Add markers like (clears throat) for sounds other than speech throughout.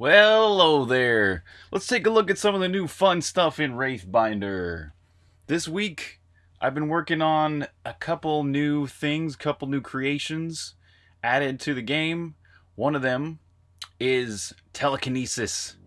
Well, hello there. Let's take a look at some of the new fun stuff in Wraithbinder. This week, I've been working on a couple new things, couple new creations added to the game. One of them is telekinesis.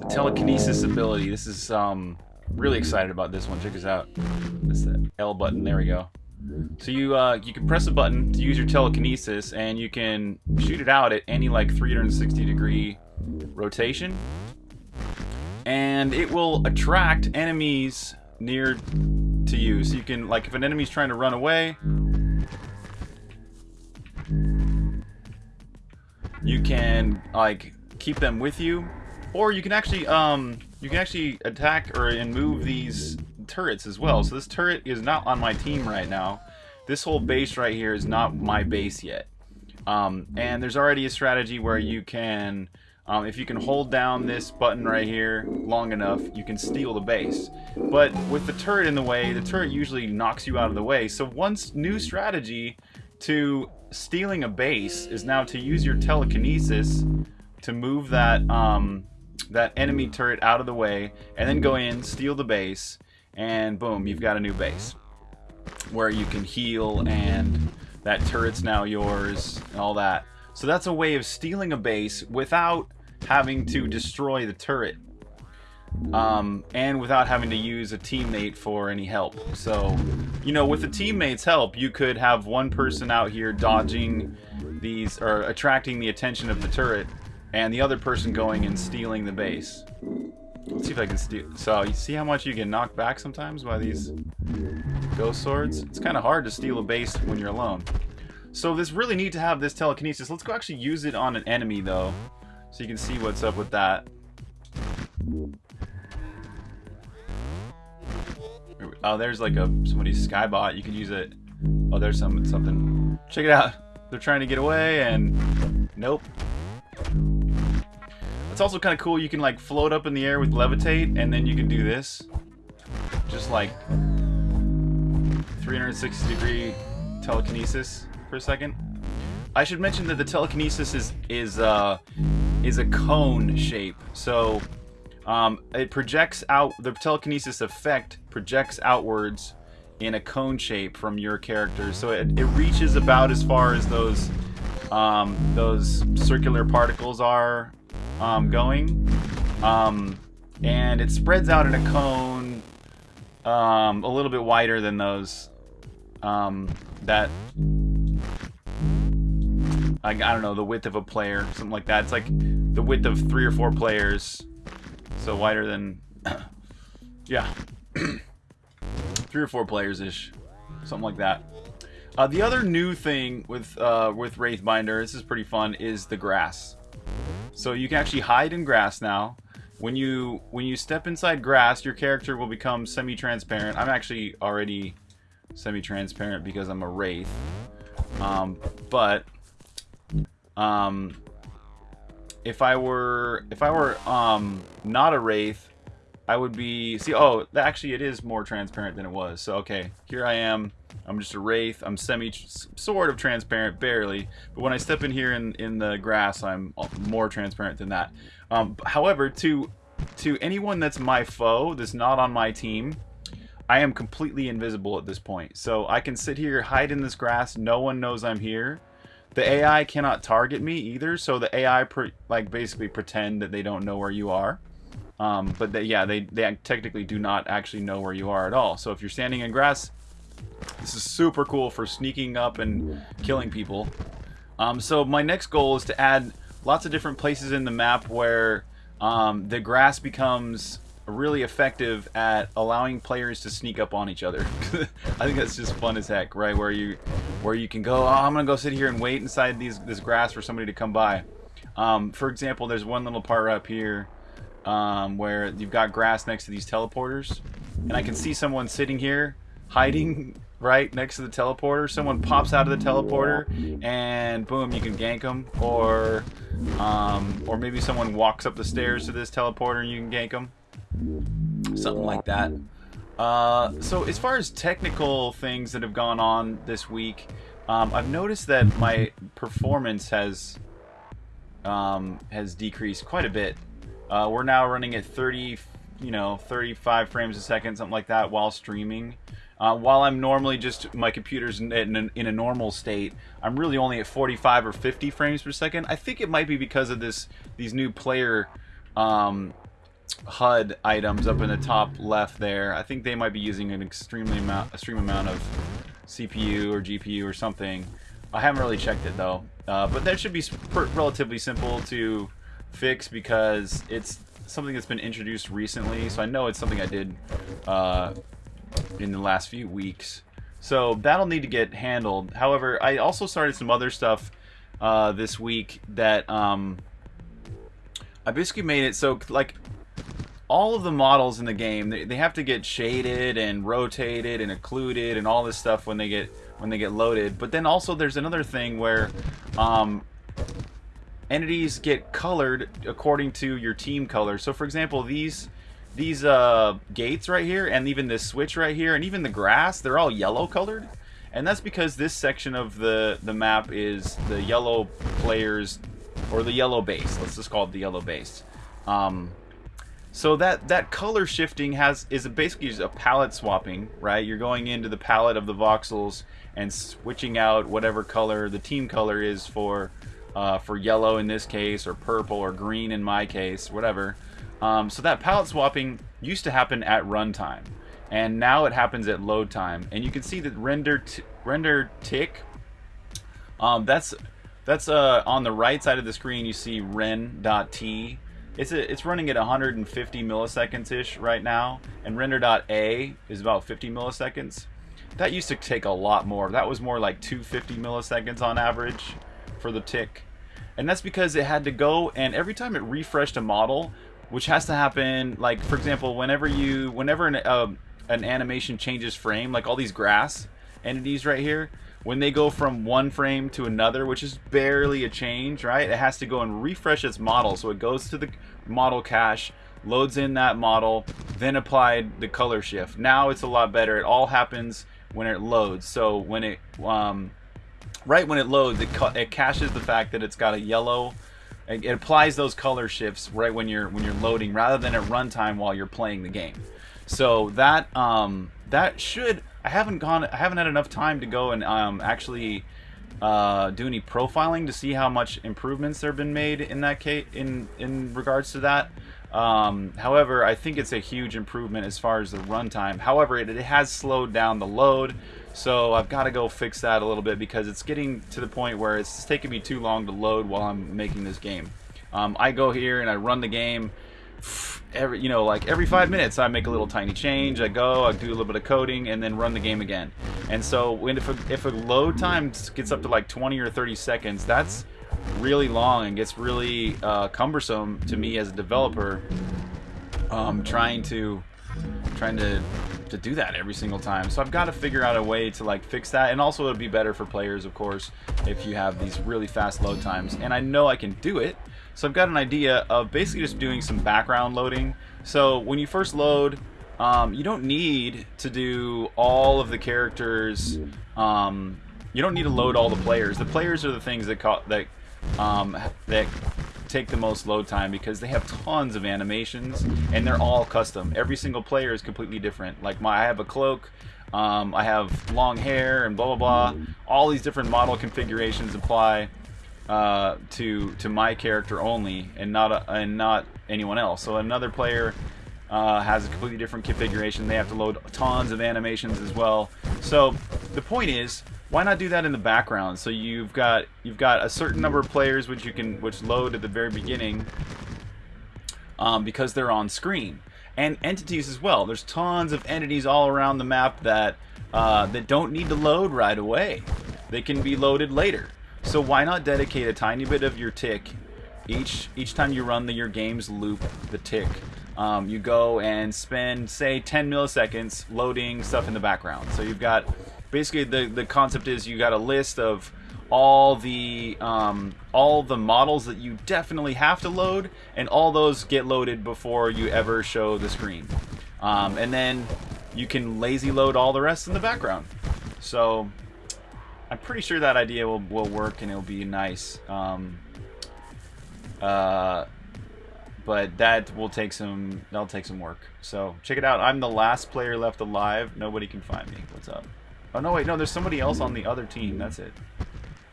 The telekinesis ability. This is um really excited about this one. Check this out. This the L button. There we go. So you uh, you can press a button to use your telekinesis, and you can shoot it out at any like 360 degree rotation. And it will attract enemies near to you. So you can, like, if an enemy's trying to run away, you can, like, keep them with you. Or you can actually, um, you can actually attack or and move these turrets as well. So this turret is not on my team right now. This whole base right here is not my base yet. Um, and there's already a strategy where you can um, if you can hold down this button right here long enough, you can steal the base. But with the turret in the way, the turret usually knocks you out of the way. So one new strategy to stealing a base is now to use your telekinesis to move that um, that enemy turret out of the way, and then go in, steal the base, and boom, you've got a new base where you can heal and that turret's now yours and all that. So that's a way of stealing a base without having to destroy the turret. Um, and without having to use a teammate for any help. So, you know, with a teammate's help, you could have one person out here dodging these, or attracting the attention of the turret, and the other person going and stealing the base. Let's see if I can steal. So, you see how much you get knocked back sometimes by these ghost swords? It's kind of hard to steal a base when you're alone. So this really neat to have this telekinesis. Let's go actually use it on an enemy, though. So you can see what's up with that. Oh, there's like a somebody's skybot. You can use it. Oh, there's some something. Check it out. They're trying to get away and nope. It's also kind of cool. You can like float up in the air with levitate, and then you can do this, just like 360 degree telekinesis for a second. I should mention that the telekinesis is is uh, is a cone shape. So um, it projects out, the telekinesis effect projects outwards in a cone shape from your character. So it, it reaches about as far as those um, those circular particles are um, going. Um, and it spreads out in a cone um, a little bit wider than those um, that I, I don't know, the width of a player, something like that. It's like the width of three or four players. So wider than, (clears throat) yeah, (clears throat) three or four players-ish, something like that. Uh, the other new thing with uh, with Wraithbinder, this is pretty fun, is the grass. So you can actually hide in grass now. When you when you step inside grass, your character will become semi-transparent. I'm actually already semi-transparent because I'm a wraith. Um, but um, if I were if I were um not a wraith, I would be see. Oh, actually, it is more transparent than it was. So okay, here I am. I'm just a wraith. I'm semi sort of transparent, barely. But when I step in here in in the grass, I'm more transparent than that. Um, however, to to anyone that's my foe, that's not on my team, I am completely invisible at this point. So I can sit here, hide in this grass. No one knows I'm here the AI cannot target me either, so the AI like basically pretend that they don't know where you are. Um, but they, yeah, they, they technically do not actually know where you are at all. So if you're standing in grass, this is super cool for sneaking up and killing people. Um, so my next goal is to add lots of different places in the map where um, the grass becomes really effective at allowing players to sneak up on each other. (laughs) I think that's just fun as heck, right? Where you where you can go, oh, I'm gonna go sit here and wait inside these this grass for somebody to come by. Um, for example, there's one little part up here um, where you've got grass next to these teleporters, and I can see someone sitting here hiding (laughs) right next to the teleporter. Someone pops out of the teleporter, and boom, you can gank them, or um, or maybe someone walks up the stairs to this teleporter and you can gank them something like that. Uh, so as far as technical things that have gone on this week, um, I've noticed that my performance has um, has decreased quite a bit. Uh, we're now running at 30, you know, 35 frames a second, something like that, while streaming. Uh, while I'm normally just my computer's in, in, in, a normal state, I'm really only at 45 or 50 frames per second. I think it might be because of this these new player um, HUD items up in the top left there. I think they might be using an extremely amount, extreme amount of CPU or GPU or something. I haven't really checked it though, uh, but that should be relatively simple to fix because it's something that's been introduced recently. So I know it's something I did uh, in the last few weeks. So that'll need to get handled. However, I also started some other stuff uh, this week that um, I basically made it so like all of the models in the game they, they have to get shaded and rotated and occluded and all this stuff when they get when they get loaded. But then also there's another thing where um, entities get colored according to your team color. So for example, these these uh, gates right here and even this switch right here and even the grass, they're all yellow colored. And that's because this section of the, the map is the yellow players, or the yellow base. Let's just call it the yellow base. Um, so that, that color shifting has is basically just a palette swapping, right? You're going into the palette of the voxels and switching out whatever color the team color is for uh, for yellow in this case, or purple, or green in my case, whatever. Um, so that palette swapping used to happen at runtime, and now it happens at load time. And you can see that render render tick. Um, that's that's uh, on the right side of the screen. You see ren.t. It's a, it's running at 150 milliseconds ish right now, and render.a is about 50 milliseconds. That used to take a lot more. That was more like 250 milliseconds on average for the tick. And that's because it had to go and every time it refreshed a model, which has to happen like for example, whenever you whenever an uh, an animation changes frame, like all these grass entities right here, when they go from one frame to another, which is barely a change, right? It has to go and refresh its model. So it goes to the model cache, loads in that model, then applied the color shift. Now it's a lot better. It all happens when it loads. So when it um, right when it loads, it, it caches the fact that it's got a yellow. It, it applies those color shifts right when you're when you're loading, rather than at runtime while you're playing the game. So that um, that should I haven't gone I haven't had enough time to go and um, actually uh, do any profiling to see how much improvements there have been made in that case in in regards to that. Um, however, I think it's a huge improvement as far as the runtime. However, it, it has slowed down the load, so I've got to go fix that a little bit because it's getting to the point where it's taking me too long to load while I'm making this game. Um, I go here and I run the game. Every you know, like every five minutes, I make a little tiny change. I go, I do a little bit of coding, and then run the game again. And so, when if a, if a load time gets up to like 20 or 30 seconds, that's really long and gets really uh, cumbersome to me as a developer. Um, trying to trying to to do that every single time. So I've got to figure out a way to like fix that. And also it'll be better for players, of course, if you have these really fast load times. And I know I can do it. So I've got an idea of basically just doing some background loading. So when you first load, um, you don't need to do all of the characters. Um, you don't need to load all the players. The players are the things that that um, that take the most load time because they have tons of animations and they're all custom. Every single player is completely different. Like my, I have a cloak, um, I have long hair and blah blah blah. All these different model configurations apply uh, to to my character only and not a, and not anyone else. So another player uh, has a completely different configuration. They have to load tons of animations as well. So the point is why not do that in the background? So you've got you've got a certain number of players which you can which load at the very beginning um, because they're on screen, and entities as well. There's tons of entities all around the map that uh, that don't need to load right away. They can be loaded later. So why not dedicate a tiny bit of your tick each each time you run the, your game's loop, the tick. Um, you go and spend say 10 milliseconds loading stuff in the background. So you've got basically the the concept is you got a list of all the um, all the models that you definitely have to load, and all those get loaded before you ever show the screen. Um, and then you can lazy load all the rest in the background. So I'm pretty sure that idea will, will work and it'll be nice. Um, Uh, but that will take some that'll take some work. So check it out. I'm the last player left alive. Nobody can find me. What's up? Oh no, wait, no. There's somebody else on the other team. That's it.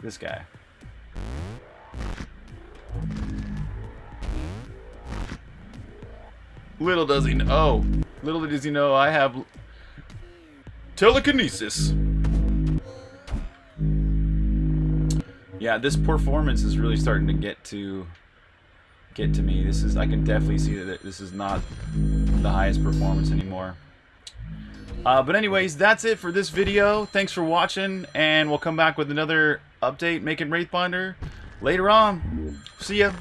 This guy. Little does he know. Oh, little does he know I have telekinesis. Yeah, this performance is really starting to get to get to me. This is I can definitely see that this is not the highest performance anymore. Uh, but anyways, that's it for this video. Thanks for watching, and we'll come back with another update making Wraithbinder later on. See ya.